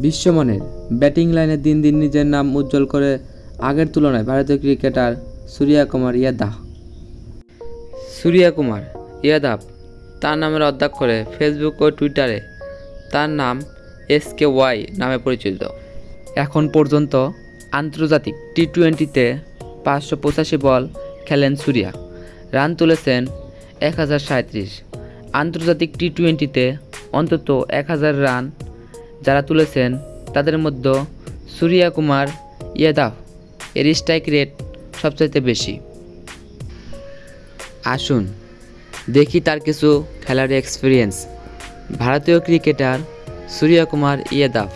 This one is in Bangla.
বিশ্বমানের ব্যাটিং লাইনে দিন দিন নিজের নাম উজ্জ্বল করে আগের তুলনায় ভারতীয় ক্রিকেটার সূর্যা কুমার ইয়াদাহ সূর্যা কুমার ইয়াদাব তার নামের অধ্যাক্ষরে ফেসবুক ও টুইটারে তার নাম এস কে ওয়াই নামে পরিচিত। এখন পর্যন্ত আন্তর্জাতিক টি টোয়েন্টিতে পাঁচশো পঁচাশি বল খেলেন সূর্যা। রান তুলেছেন এক হাজার সাঁত্রিশ আন্তর্জাতিক টি টোয়েন্টিতে অন্তত এক হাজার রান যারা তুলেছেন, তাদের মধ্যে সূর্যা কুমার ইয়াদাফ এর স্ট্রাইক রেট সবচাইতে বেশি। আসুন, দেখি তার কিছু খেলার এক্সপিরিয়েন্স ভারতীয় ক্রিকেটার সূর্যা কুমার ইয়াদাফ